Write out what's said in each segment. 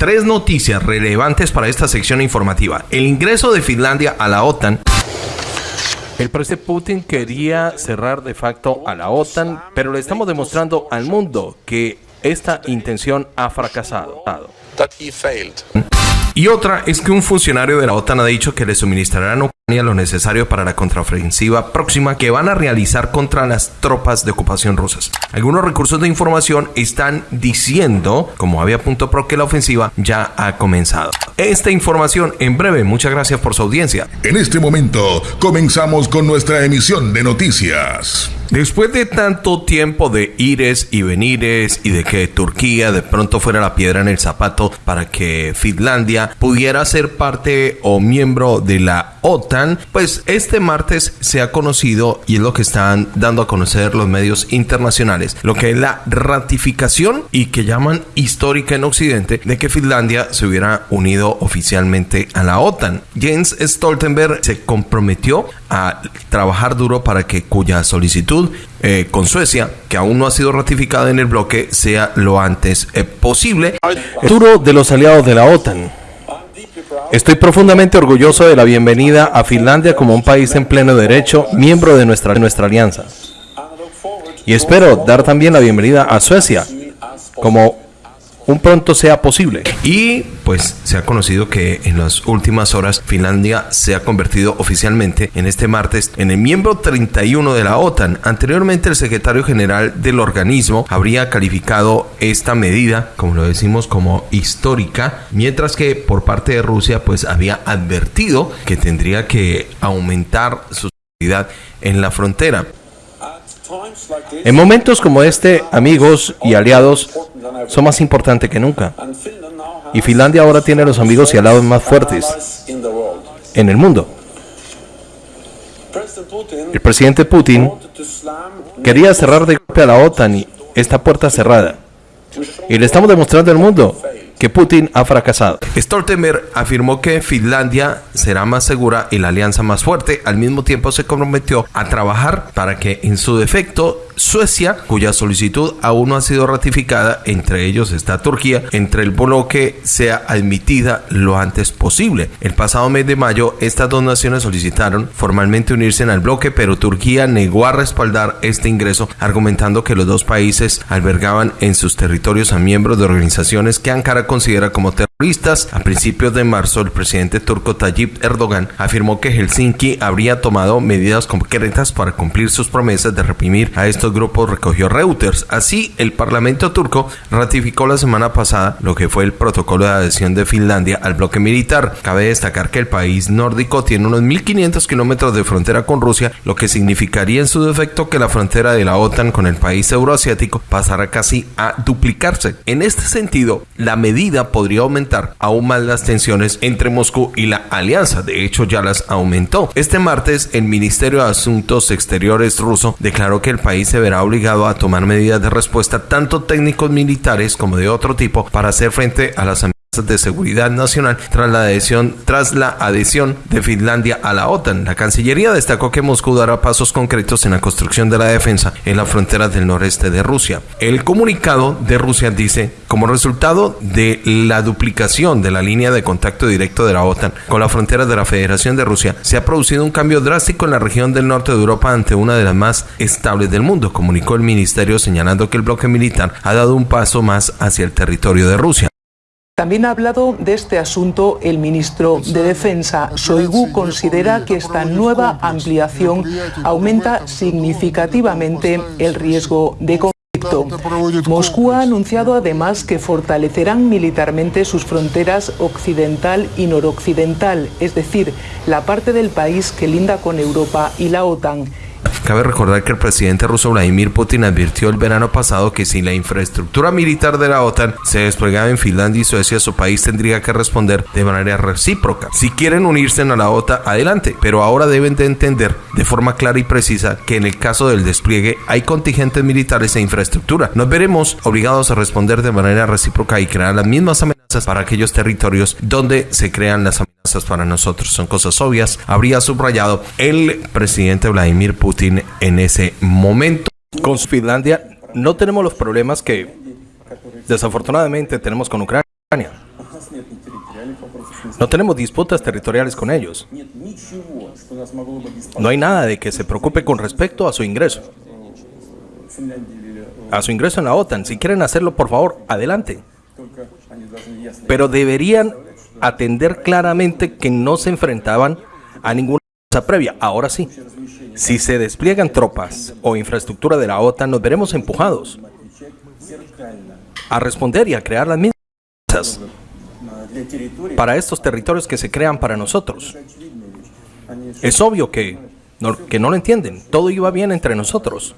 Tres noticias relevantes para esta sección informativa. El ingreso de Finlandia a la OTAN. El presidente Putin quería cerrar de facto a la OTAN, pero le estamos demostrando al mundo que esta intención ha fracasado. Y otra es que un funcionario de la OTAN ha dicho que le suministrarán lo necesario para la contraofensiva próxima que van a realizar contra las tropas de ocupación rusas. Algunos recursos de información están diciendo, como había punto pro, que la ofensiva ya ha comenzado. Esta información en breve. Muchas gracias por su audiencia. En este momento comenzamos con nuestra emisión de noticias. Después de tanto tiempo de ires y venires y de que Turquía de pronto fuera la piedra en el zapato para que Finlandia pudiera ser parte o miembro de la OTAN, pues este martes se ha conocido y es lo que están dando a conocer los medios internacionales, lo que es la ratificación y que llaman histórica en Occidente de que Finlandia se hubiera unido oficialmente a la OTAN. Jens Stoltenberg se comprometió a trabajar duro para que cuya solicitud eh, con Suecia, que aún no ha sido ratificada en el bloque, sea lo antes eh, posible. Futuro de los aliados de la OTAN. Estoy profundamente orgulloso de la bienvenida a Finlandia como un país en pleno derecho, miembro de nuestra, nuestra alianza. Y espero dar también la bienvenida a Suecia como un pronto sea posible. Y pues se ha conocido que en las últimas horas Finlandia se ha convertido oficialmente en este martes en el miembro 31 de la OTAN. Anteriormente el secretario general del organismo habría calificado esta medida, como lo decimos, como histórica, mientras que por parte de Rusia pues había advertido que tendría que aumentar su seguridad en la frontera. En momentos como este, amigos y aliados son más importantes que nunca. Y Finlandia ahora tiene los amigos y aliados más fuertes en el mundo. El presidente Putin quería cerrar de golpe a la OTAN y esta puerta cerrada. Y le estamos demostrando al mundo que Putin ha fracasado. Stoltenberg afirmó que Finlandia será más segura y la alianza más fuerte. Al mismo tiempo se comprometió a trabajar para que en su defecto Suecia, cuya solicitud aún no ha sido ratificada, entre ellos está Turquía, entre el bloque sea admitida lo antes posible. El pasado mes de mayo, estas dos naciones solicitaron formalmente unirse al bloque, pero Turquía negó a respaldar este ingreso, argumentando que los dos países albergaban en sus territorios a miembros de organizaciones que Ankara considera como terroristas. A principios de marzo, el presidente turco Tayyip Erdogan afirmó que Helsinki habría tomado medidas concretas para cumplir sus promesas de reprimir a estos grupos recogió Reuters. Así, el Parlamento turco ratificó la semana pasada lo que fue el protocolo de adhesión de Finlandia al bloque militar. Cabe destacar que el país nórdico tiene unos 1.500 kilómetros de frontera con Rusia, lo que significaría en su defecto que la frontera de la OTAN con el país euroasiático pasará casi a duplicarse. En este sentido, la medida podría aumentar aún más las tensiones entre Moscú y la alianza. De hecho, ya las aumentó. Este martes, el Ministerio de Asuntos Exteriores ruso declaró que el país se verá obligado a tomar medidas de respuesta tanto técnicos militares como de otro tipo para hacer frente a las amenazas de seguridad nacional tras la adhesión tras la adhesión de Finlandia a la OTAN. La Cancillería destacó que Moscú dará pasos concretos en la construcción de la defensa en las fronteras del noreste de Rusia. El comunicado de Rusia dice, como resultado de la duplicación de la línea de contacto directo de la OTAN con las fronteras de la Federación de Rusia, se ha producido un cambio drástico en la región del norte de Europa ante una de las más estables del mundo, comunicó el ministerio señalando que el bloque militar ha dado un paso más hacia el territorio de Rusia. También ha hablado de este asunto el ministro de Defensa. Soigu considera que esta nueva ampliación aumenta significativamente el riesgo de conflicto. Moscú ha anunciado además que fortalecerán militarmente sus fronteras occidental y noroccidental, es decir, la parte del país que linda con Europa y la OTAN Cabe recordar que el presidente ruso Vladimir Putin advirtió el verano pasado que si la infraestructura militar de la OTAN se desplegaba en Finlandia y Suecia, su país tendría que responder de manera recíproca. Si quieren unirse a la OTAN, adelante, pero ahora deben de entender de forma clara y precisa que en el caso del despliegue hay contingentes militares e infraestructura. Nos veremos obligados a responder de manera recíproca y crear las mismas amenazas para aquellos territorios donde se crean las amenazas para nosotros. Son cosas obvias, habría subrayado el presidente Vladimir Putin en ese momento. Con Finlandia no tenemos los problemas que desafortunadamente tenemos con Ucrania. No tenemos disputas territoriales con ellos. No hay nada de que se preocupe con respecto a su ingreso. A su ingreso en la OTAN. Si quieren hacerlo, por favor, adelante. Pero deberían atender claramente que no se enfrentaban a ninguna cosa previa. Ahora sí, si se despliegan tropas o infraestructura de la OTAN, nos veremos empujados a responder y a crear las mismas para estos territorios que se crean para nosotros. Es obvio que que no lo entienden. Todo iba bien entre nosotros.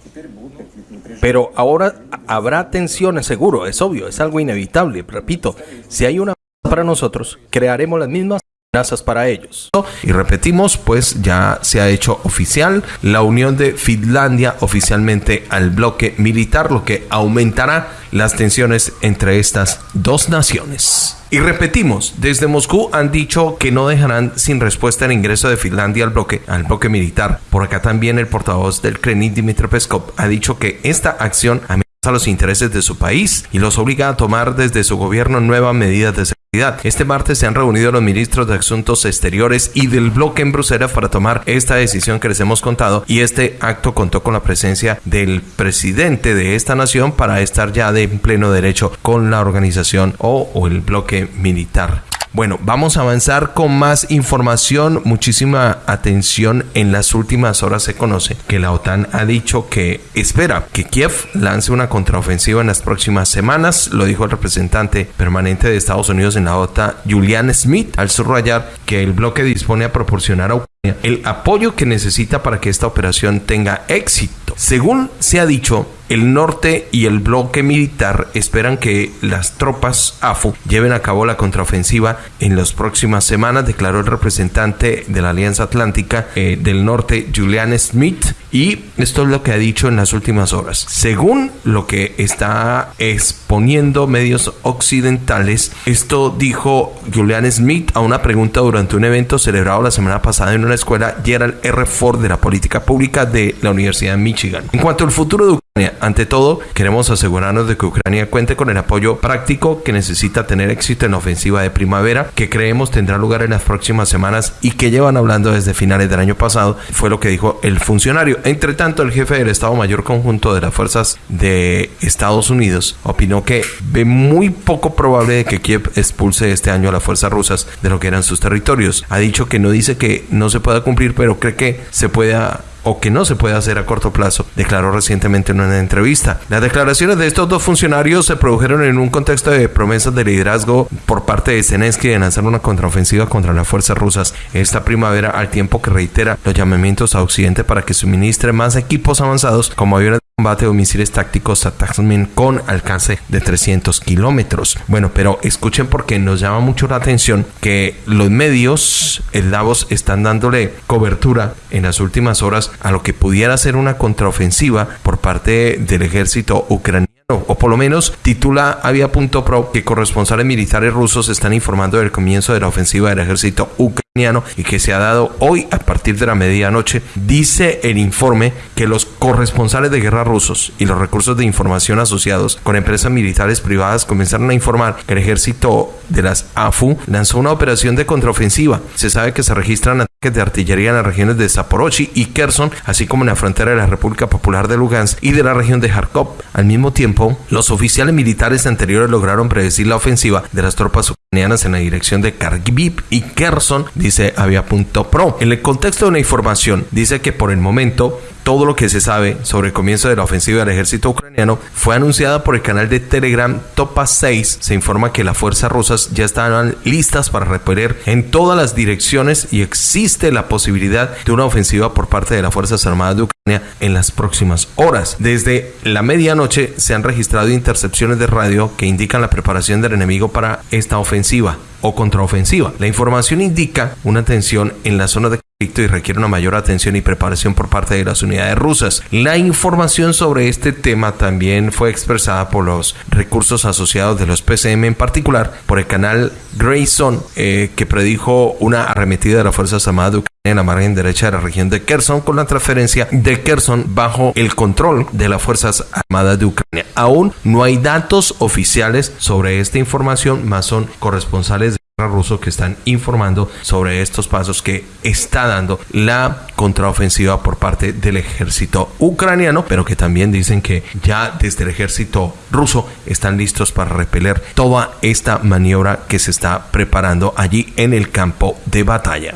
Pero ahora habrá tensiones seguro, es obvio, es algo inevitable. Repito, si hay una para nosotros, crearemos las mismas amenazas para ellos. Y repetimos, pues ya se ha hecho oficial la unión de Finlandia oficialmente al bloque militar, lo que aumentará las tensiones entre estas dos naciones. Y repetimos, desde Moscú han dicho que no dejarán sin respuesta el ingreso de Finlandia al bloque, al bloque militar. Por acá también el portavoz del Kremlin, Dmitry Peskov, ha dicho que esta acción amenaza los intereses de su país y los obliga a tomar desde su gobierno nuevas medidas de seguridad este martes se han reunido los ministros de Asuntos Exteriores y del bloque en Bruselas para tomar esta decisión que les hemos contado y este acto contó con la presencia del presidente de esta nación para estar ya de pleno derecho con la organización o, o el bloque militar. Bueno, vamos a avanzar con más información. Muchísima atención. En las últimas horas se conoce que la OTAN ha dicho que espera que Kiev lance una contraofensiva en las próximas semanas. Lo dijo el representante permanente de Estados Unidos en la OTAN, Julian Smith, al subrayar que el bloque dispone a proporcionar a Ucrania el apoyo que necesita para que esta operación tenga éxito. Según se ha dicho, el norte y el bloque militar esperan que las tropas AFU lleven a cabo la contraofensiva en las próximas semanas, declaró el representante de la Alianza Atlántica eh, del Norte, Julian Smith, y esto es lo que ha dicho en las últimas horas. Según lo que está exponiendo medios occidentales, esto dijo Julian Smith a una pregunta durante un evento celebrado la semana pasada en una escuela Gerald R. Ford de la política pública de la Universidad de Michigan. En cuanto al futuro de ante todo, queremos asegurarnos de que Ucrania cuente con el apoyo práctico que necesita tener éxito en la ofensiva de primavera, que creemos tendrá lugar en las próximas semanas y que llevan hablando desde finales del año pasado, fue lo que dijo el funcionario. Entre tanto, el jefe del Estado Mayor Conjunto de las Fuerzas de Estados Unidos opinó que ve muy poco probable que Kiev expulse este año a las fuerzas rusas de lo que eran sus territorios. Ha dicho que no dice que no se pueda cumplir, pero cree que se pueda o que no se puede hacer a corto plazo, declaró recientemente en una entrevista. Las declaraciones de estos dos funcionarios se produjeron en un contexto de promesas de liderazgo por parte de Zelensky de lanzar una contraofensiva contra las fuerzas rusas esta primavera, al tiempo que reitera los llamamientos a Occidente para que suministre más equipos avanzados como aviones combate o misiles tácticos Ataxman con alcance de 300 kilómetros. Bueno, pero escuchen porque nos llama mucho la atención que los medios, el Davos, están dándole cobertura en las últimas horas a lo que pudiera ser una contraofensiva por parte del ejército ucraniano o por lo menos titula Avia.pro que corresponsales militares rusos están informando del comienzo de la ofensiva del ejército ucraniano y que se ha dado hoy a partir de la medianoche. Dice el informe que los corresponsales de guerra rusos y los recursos de información asociados con empresas militares privadas comenzaron a informar que el ejército de las AFU lanzó una operación de contraofensiva. Se sabe que se registran de artillería en las regiones de Zaporozhye y Kherson, así como en la frontera de la República Popular de Lugansk y de la región de Kharkov. Al mismo tiempo, los oficiales militares anteriores lograron predecir la ofensiva de las tropas ucranianas en la dirección de Kharkiv y Kherson, dice Avia.pro. En el contexto de la información, dice que por el momento todo lo que se sabe sobre el comienzo de la ofensiva del ejército ucraniano fue anunciada por el canal de Telegram Topa 6. Se informa que las fuerzas rusas ya estaban listas para repeler en todas las direcciones y existe la posibilidad de una ofensiva por parte de las Fuerzas Armadas de Ucrania en las próximas horas. Desde la medianoche se han registrado intercepciones de radio que indican la preparación del enemigo para esta ofensiva o contraofensiva. La información indica una tensión en la zona de y requiere una mayor atención y preparación por parte de las unidades rusas. La información sobre este tema también fue expresada por los recursos asociados de los PCM, en particular por el canal Grayson, eh, que predijo una arremetida de las Fuerzas Armadas de Ucrania en la margen derecha de la región de Kherson con la transferencia de Kherson bajo el control de las Fuerzas Armadas de Ucrania. Aún no hay datos oficiales sobre esta información, más son corresponsales ruso que están informando sobre estos pasos que está dando la contraofensiva por parte del ejército ucraniano, pero que también dicen que ya desde el ejército ruso están listos para repeler toda esta maniobra que se está preparando allí en el campo de batalla.